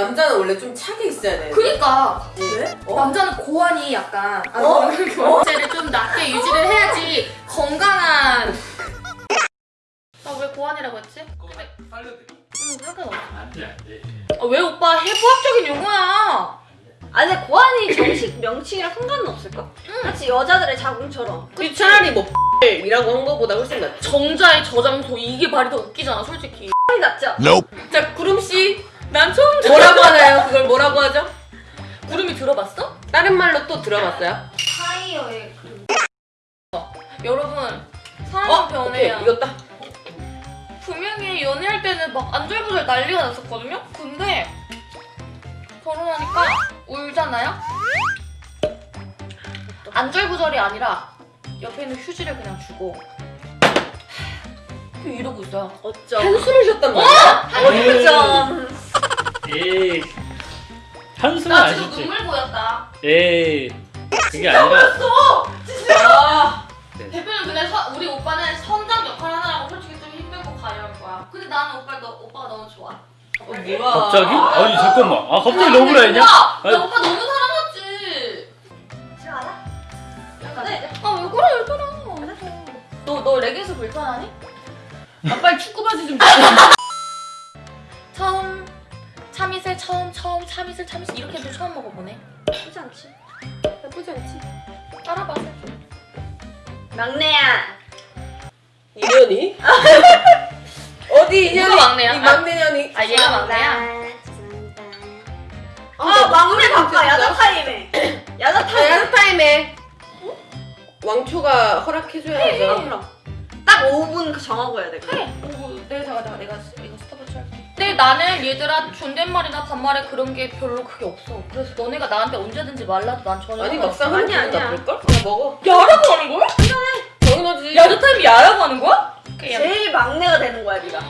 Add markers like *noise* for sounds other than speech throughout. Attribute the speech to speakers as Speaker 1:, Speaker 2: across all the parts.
Speaker 1: 남자는 원래 좀 차게 있어야 돼.
Speaker 2: 그니까
Speaker 1: 왜? 어?
Speaker 2: 남자는 고환이 약간 아,
Speaker 1: 어?
Speaker 2: 경제를 좀 낮게 유지를 해야지 건강한 나 왜 고환이라고 했지?
Speaker 3: 살려드려.
Speaker 2: 음, 상관없어
Speaker 3: 안돼 안돼.
Speaker 2: 아, 왜 오빠 해부학적인 용어야
Speaker 4: 아니 고환이 정식 명칭이랑 상관은 없을까? 마치 여자들의 자궁처럼
Speaker 1: 그 차라리 뭐 이라고 한 거보다 훨씬 낫지.
Speaker 2: 정자의 저장소 이게 말이 더 웃기잖아 솔직히
Speaker 4: 낫죠?
Speaker 1: 자, 구름 씨
Speaker 2: 난 처음 들어
Speaker 1: 뭐라고 하나요? 그걸 뭐라고 하죠?
Speaker 2: 구름이 들어봤어?
Speaker 1: 다른 말로 또 들어봤어요?
Speaker 4: 타이어의 그
Speaker 2: 여러분 사람
Speaker 1: 어, 오케이
Speaker 2: 변해요
Speaker 1: 이겼다.
Speaker 2: 분명히 연애할 때는 막 안절부절 난리가 났었거든요? 근데 결혼하니까 울잖아요? 안절부절이 아니라 옆에 있는 휴지를 그냥 주고 이러고 있어요
Speaker 4: 어쩜
Speaker 1: 한숨을 쉬었단 말이야.
Speaker 4: 어쩜
Speaker 3: 에이. 한숨은 나안
Speaker 2: 지금. 눈물 보였다
Speaker 3: 에이. 그게 아니라.
Speaker 2: 아,
Speaker 3: 네.
Speaker 2: 대표는 근데 서- 우리 오빠는 선장 역할 하느라고 솔직히 좀 힘들고 가려울 거야 근데 나는 오빠 너, 오빠가 너무 좋아
Speaker 1: 어, 뭐야?
Speaker 3: 갑자기? 아니 잠깐만. 아 갑자기 너무
Speaker 2: 나
Speaker 3: 했냐?
Speaker 2: 나
Speaker 3: 아니.
Speaker 2: 오빠 너무 사랑하지
Speaker 4: 싫어하나?
Speaker 2: 약간
Speaker 4: 네.
Speaker 2: 아왜 그래 왜 그래 너너 레깅스 불편하니? 아 빨리 축구 바지 좀 처음 *laughs* 참이슬 처음 처음 참이슬 참이슬 이렇게도 처음 먹어보네
Speaker 4: 나쁘지 않지
Speaker 1: 나쁘지 않지.
Speaker 2: 따라봐
Speaker 4: 막내야
Speaker 1: 인연이? *laughs* 어디 인연이?
Speaker 2: 누가 막내야?
Speaker 1: 이 막내년이.
Speaker 2: 아 얘가 막내야?
Speaker 1: 아,
Speaker 4: 아 막내 바꿔 야자 타임에 야자
Speaker 1: 아,
Speaker 4: 타임
Speaker 1: 야자 타임에 왕초가 허락해줘야죠.
Speaker 4: 딱 5분 정하고 해야 돼 그럼.
Speaker 2: 해 오, 내가 내가 내가 근데 나는 얘들아 존댓말이나 반말에 그런 게 별로 크게 없어 그래서 너네가 나한테 언제든지 말 놔도 난 전혀
Speaker 1: 아니. 막상 하는
Speaker 4: 아니야?
Speaker 1: 그냥 먹어.
Speaker 2: 야라고 하는 거야?
Speaker 1: 당연하지.
Speaker 2: 야자 타임이 야라고 하는 거야? 그냥
Speaker 4: 제일 막내가 되는 거야 네가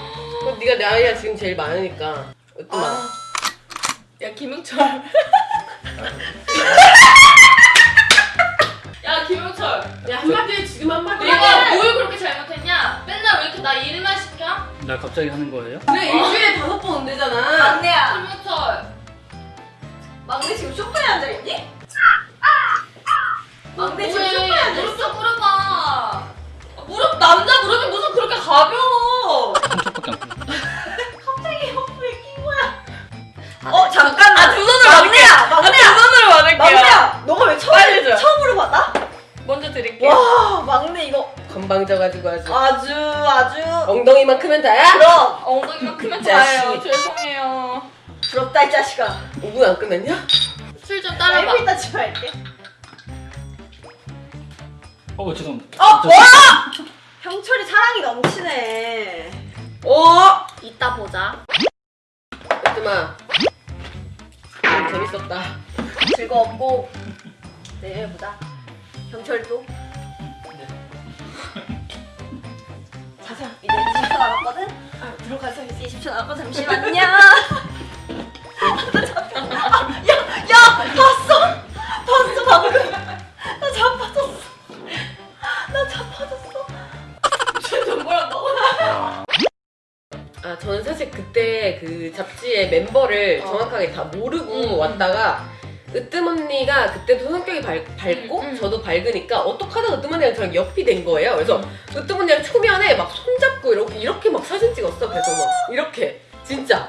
Speaker 1: 그럼 네가 나이가 지금 제일 많으니까. 아.
Speaker 2: 야 김영철. 야 김영철.
Speaker 1: 야 한마디 지금 한마디.
Speaker 2: 내가 뭘 그렇게 잘못했냐? 맨날 왜 이렇게 나 일만 시켜?
Speaker 3: 나 갑자기 하는 거예요?
Speaker 1: 그래 일주일에 다섯 번 온대잖아.
Speaker 4: 막내야
Speaker 2: 김영철.
Speaker 4: 막내 지금 소파에 앉아있니? 막내 지금? 소파에 앉아있어
Speaker 2: 무릎 좀 꿇어봐. 무릎 남자 무릎이 무슨
Speaker 1: 건방져가지고 아주.
Speaker 4: 아주 아주
Speaker 1: 엉덩이만 크면 다야?
Speaker 4: 그럼
Speaker 2: 엉덩이가 크면. 다예요. 죄송해요.
Speaker 4: 부럽다 이 자식아
Speaker 1: 5분 안 끝났냐?
Speaker 4: 술좀나
Speaker 2: 따라봐.
Speaker 4: 이따 집에 갈게
Speaker 3: 어 죄송합니다.
Speaker 4: 어
Speaker 3: 저-
Speaker 4: 뭐야 형철이 사랑이 넘치네
Speaker 1: 어?
Speaker 2: 이따 보자.
Speaker 1: 으뜸아. 오늘 재밌었다.
Speaker 4: 즐거웠고 내일 보자 형철도 자자 이제 20초 남았거든 아, 들어가서 이제 20초 남았거든 잠시만요 *laughs* 야야 봤어 봤어 방금 나 자빠졌어 나 자빠졌어
Speaker 2: 쟤좀 뭐라고?
Speaker 1: 아 저는 사실 그때 그 잡지의 멤버를
Speaker 2: 어.
Speaker 1: 정확하게 다 모르고
Speaker 2: 음.
Speaker 1: 왔다가 으뜸 언니가 그때도 성격이 밝, 밝고
Speaker 2: 음, 음.
Speaker 1: 저도 밝으니까 어떡하다 으뜸 언니랑 저랑 옆이 된 거예요. 그래서 으뜸 언니랑 초면에 막 손잡고 이렇게 이렇게 막 사진 찍었어. 그래서 막 이렇게 진짜.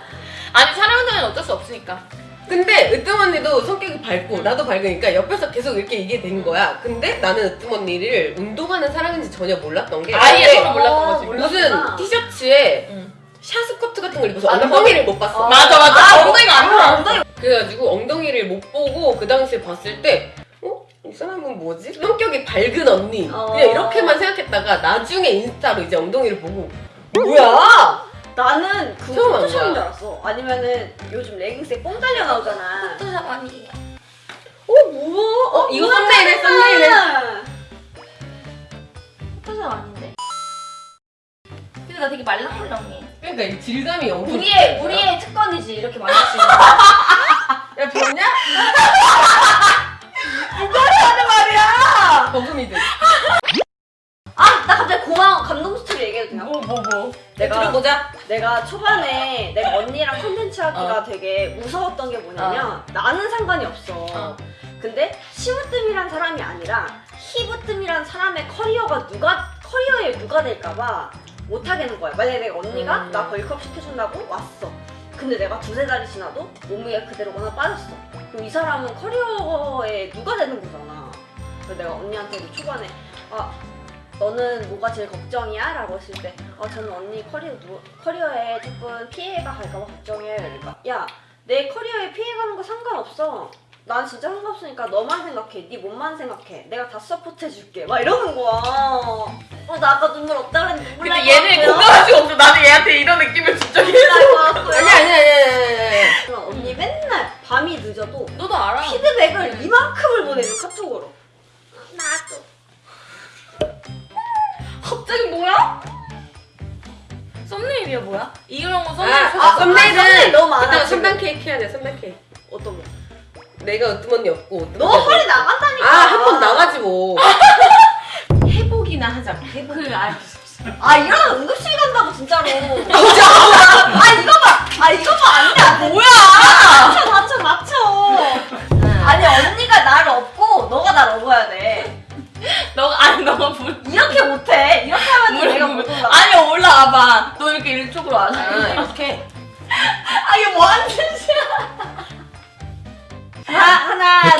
Speaker 2: 아니 촬영장은 어쩔 수 없으니까.
Speaker 1: 근데 으뜸 언니도 성격이 밝고 나도 밝으니까 옆에서 계속 이렇게 이게 된 거야. 근데 나는 으뜸 언니를 운동하는 사람인지 전혀 몰랐던 게
Speaker 2: 아예 서로 몰랐던 거지.
Speaker 4: 어,
Speaker 1: 무슨
Speaker 4: 몰랐구나.
Speaker 1: 티셔츠에
Speaker 2: 응.
Speaker 1: 샤스커트 같은 걸 입어서
Speaker 2: 아,
Speaker 1: 엉덩이를 못 봤어.
Speaker 4: 어.
Speaker 2: 맞아 맞아.
Speaker 4: 아,
Speaker 2: 엉덩이가 안
Speaker 4: 아,
Speaker 2: 보여.
Speaker 4: 엉덩이
Speaker 1: 그 당시에 봤을 때 어? 이 사람은 뭐지? 성격이 밝은 언니
Speaker 4: 어.
Speaker 1: 그냥 이렇게만 생각했다가 나중에 인스타로 이제 엉덩이를 보고 뭐야?
Speaker 4: 나는 그
Speaker 1: 처음 안
Speaker 4: 포토샵인
Speaker 1: 거야.
Speaker 4: 줄 알았어 아니면은 요즘 레깅스에 뽕 달려 나오잖아
Speaker 2: 포토샵 아니.
Speaker 1: 어 뭐야? 어 이거 썸네일에 썸네일에
Speaker 2: 포토샵 아닌데. 근데 나 되게 말랑말랑해.
Speaker 1: 그러니까 이 질감이 엄청
Speaker 4: 우리의 우리의 특권이지 이렇게 말할 수 있는 *laughs*
Speaker 1: 야 봤냐?
Speaker 4: 말이야
Speaker 1: 버금이들
Speaker 4: 아 나 갑자기 고마운 감동 스토리 얘기해도 그냥
Speaker 2: 뭐뭐 뭐.
Speaker 4: 내가
Speaker 1: 들어보자.
Speaker 4: 내가 초반에 내가 언니랑 컨텐츠 하기가
Speaker 2: 어.
Speaker 4: 되게 무서웠던 게 뭐냐면 나는 상관이 없어.
Speaker 2: 어.
Speaker 4: 근데 심으뜸이란 사람이 아니라 힙으뜸이란 사람의 커리어가 누가 커리어에 누가 될까봐 못 하겠는 거야. 만약에 내가 언니가
Speaker 1: 음.
Speaker 4: 나 벌크업 시켜준다고 왔어. 근데 내가 두세 달이 지나도 몸무게가 그대로거나 빠졌어. 그럼 이 사람은 커리어에 누가 되는 거잖아. 그래서 내가 언니한테도 초반에 아 너는 뭐가 제일 걱정이야? 라고 했을 때 어, 저는 언니 커리어, 누, 커리어에 조금 피해가 갈까봐 걱정해요. 그러니까 야 내 커리어에 피해가는 거 상관없어. 난 진짜 상관없으니까 너만 생각해. 네 몸만 생각해. 내가 다 서포트해줄게. 막 이러는 거야. 어, 나 아까 눈물 없다 그랬는데 눈물
Speaker 1: 근데
Speaker 4: 날
Speaker 1: 얘는. 공감할 수가 없어. 나는 얘한테 이런 느낌을
Speaker 4: 것 같고요.
Speaker 1: 아니 아니 아니 아니
Speaker 4: 언니 맨날 밤이 늦어도
Speaker 2: 너도 알아.
Speaker 4: 피드백을 이만큼을 보내줘 카톡으로. 나도.
Speaker 2: 갑자기 뭐야? 썸네일이야 뭐야? 이런 거 썸네일
Speaker 1: 아,
Speaker 2: 아,
Speaker 1: 아 썸네일은
Speaker 4: 썸네일 너무 많아.
Speaker 1: 3단 케이크 해야 돼. 3단 케이크.
Speaker 4: 어떤 거?
Speaker 1: 내가 으뜸언니 없고
Speaker 4: 너. 허리 나간다니까.
Speaker 1: 아, 한 번 나가지 뭐. *laughs* 회복이나 하자. 회복.
Speaker 2: 그 알.
Speaker 4: 아 이러다 응급실 간다고 진짜로. *laughs* 아 이거 봐. 아 이거 봐 안돼. 뭐야? 다쳐 다쳐 다쳐. 아니 언니가 나를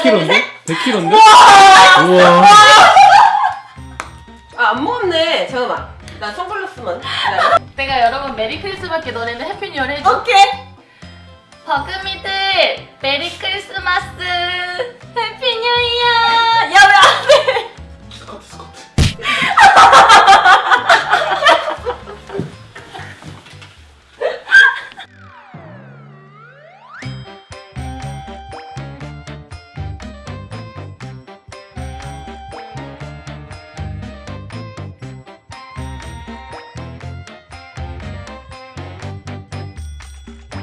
Speaker 3: 100kg인데? 100kg인데? 우와.
Speaker 1: 아, 안 먹었네. 잠깐만. 나 선글라스만.
Speaker 2: 내가 여러분 Merry Christmas 너네는 Happy New Year 해줘.
Speaker 4: 오케이.
Speaker 2: 버금이들 메리 크리스마스